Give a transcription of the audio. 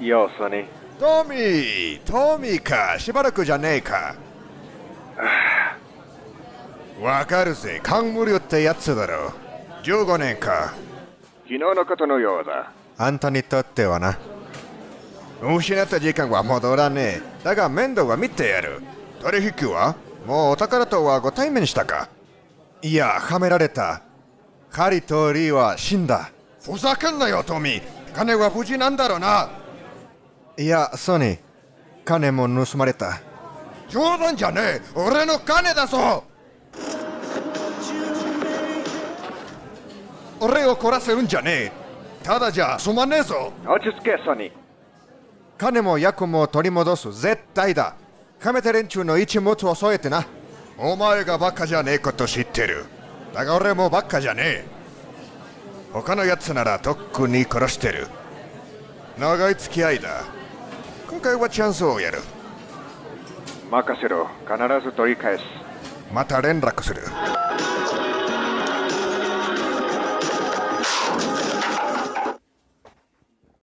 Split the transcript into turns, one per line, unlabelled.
よう、ソニー。
トミートミーか？しばらくじゃねえか。わかるぜ。カンムリョってやつだろ。15年か。
昨日のことのようだ。
あんたにとってはな。失った時間は戻らねえ。だが面倒は見てやる。取引は？もうお宝とはご対面したか？いやはめられた。カリとリーは死んだ。ふざけんなよトミー。金は無事なんだろうないやソニー金も盗まれた。冗談じゃねえ。俺の金だぞ。俺を懲らせるんじゃねえ。ただじゃすまねえぞ。
落ち着け、ソニー。
金も役も取り戻す。絶対だ。カメテ連中の一物を添えてな。お前がバカじゃねえこと知ってる。だが俺もバカじゃねえ。他のやつならとっくに殺してる。長い付き合いだ今回はチャンスをやる
任せろ。必ず取り返す。
また連絡する